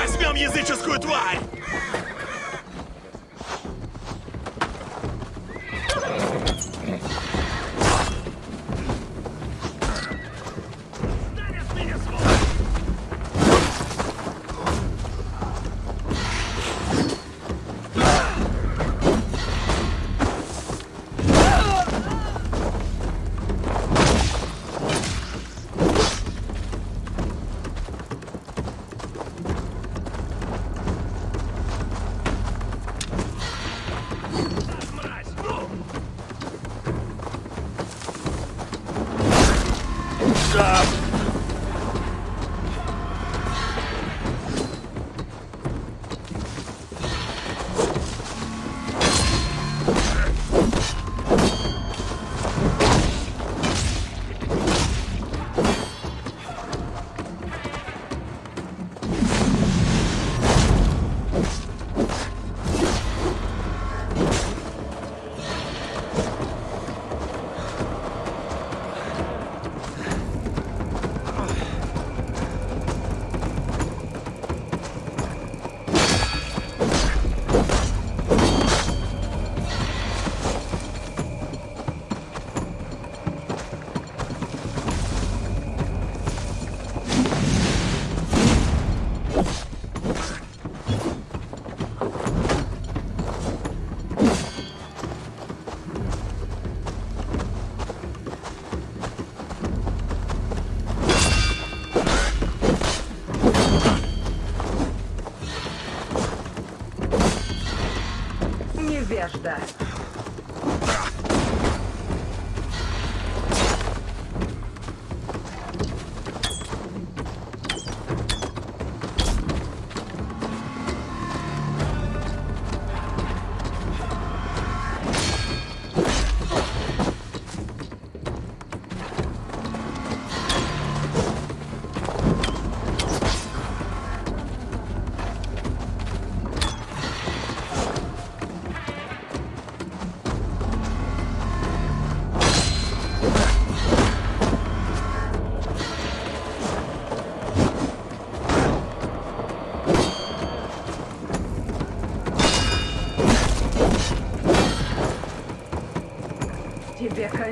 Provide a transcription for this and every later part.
Возьмем языческую тварь! that.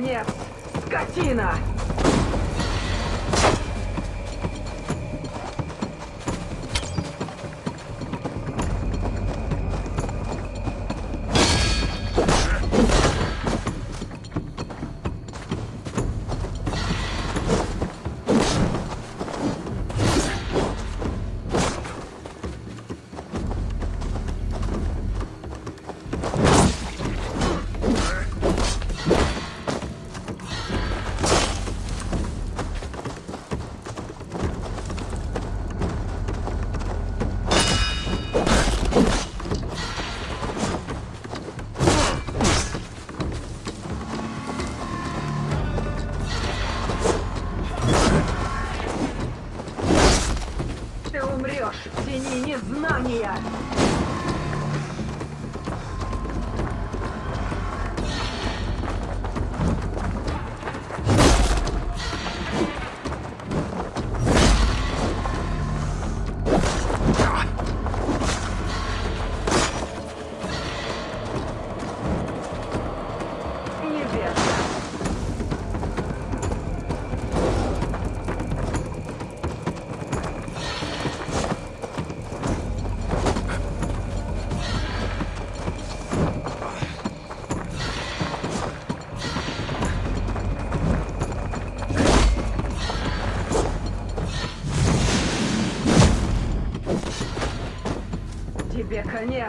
你 тени незнания! 等你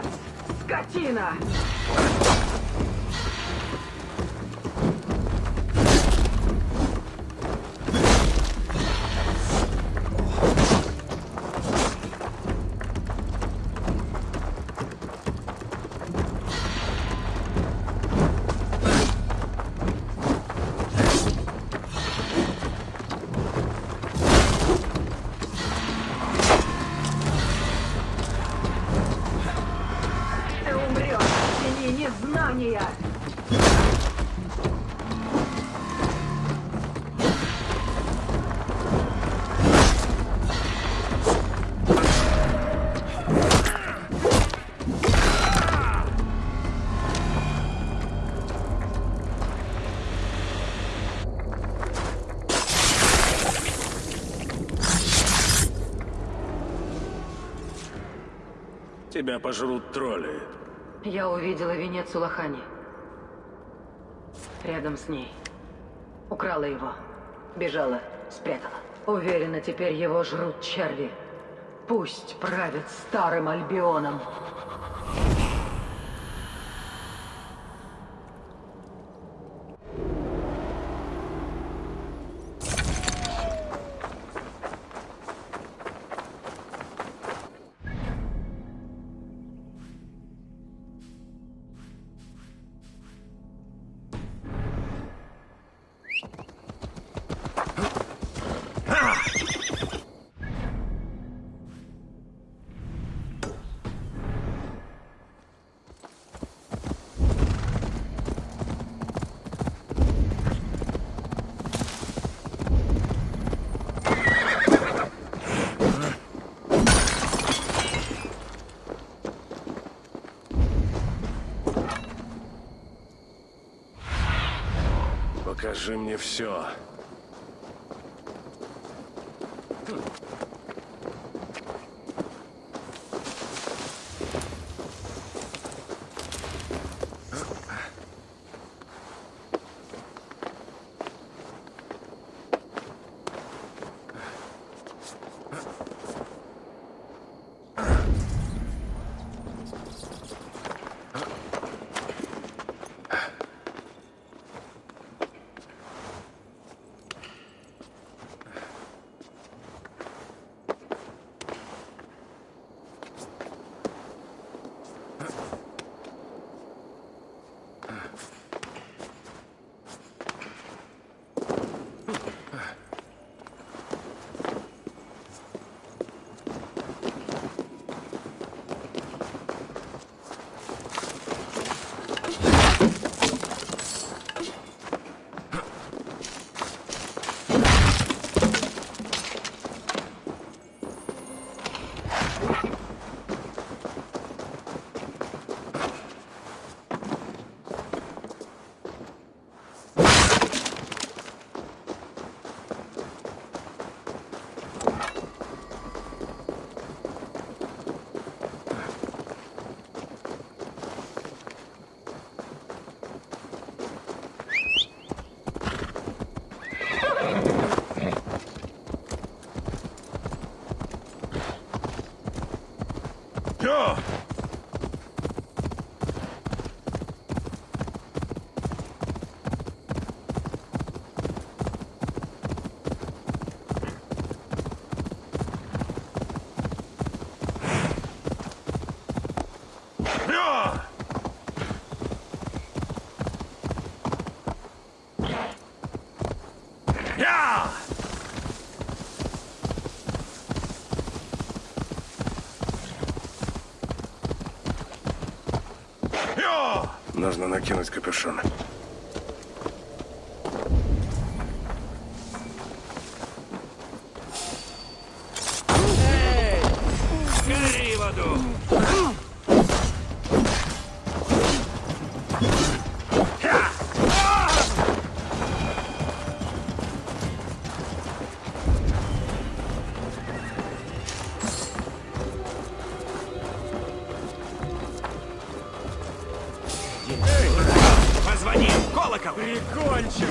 Тебя пожрут тролли. Я увидела венец у Лохани. Рядом с ней. Украла его. Бежала, спрятала. Уверена, теперь его жрут черви. Пусть правят старым Альбионом. Покажи мне все. Все! Все! Я! Я! Нужно накинуть капюшон. Колокол! Прикончим!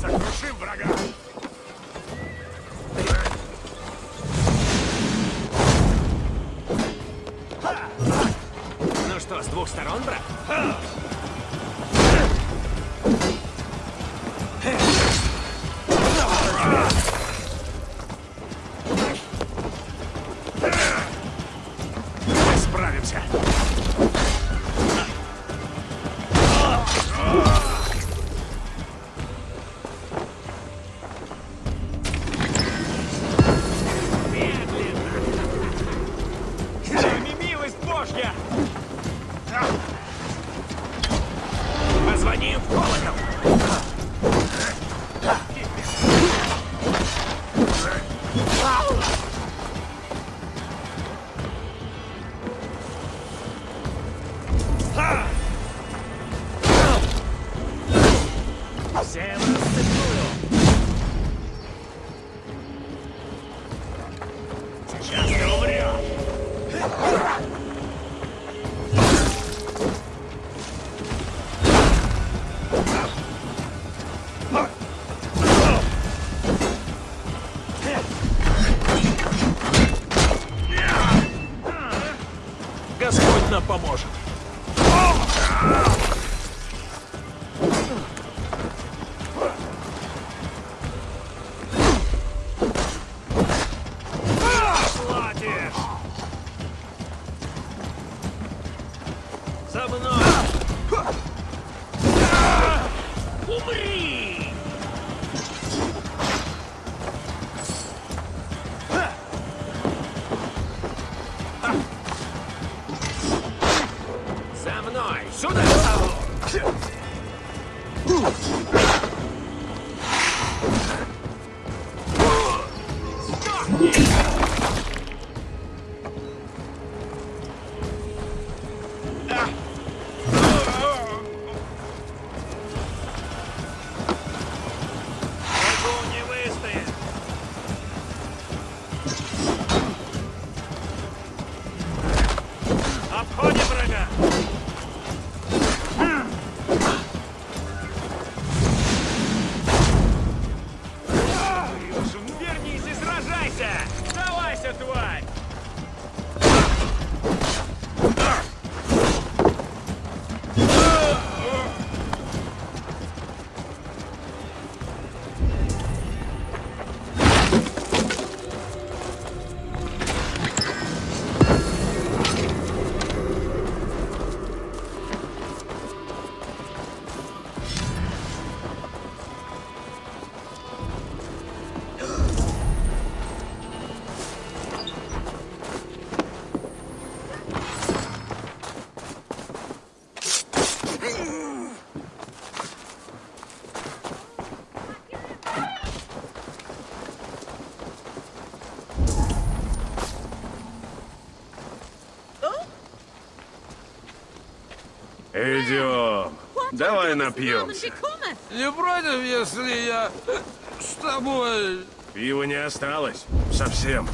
Сокрушим врага! Ну что, с двух сторон, брат? Мы справимся! Всем расцепую! Сейчас ты умрешь! Господь нам поможет! Выстоит! Обходим врага! Идем. Давай напьемся. Не против, если я с тобой... Пива не осталось. Совсем.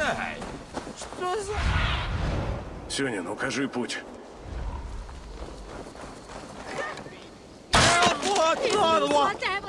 Ай, что за... Сюнин, укажи путь. Вот он, the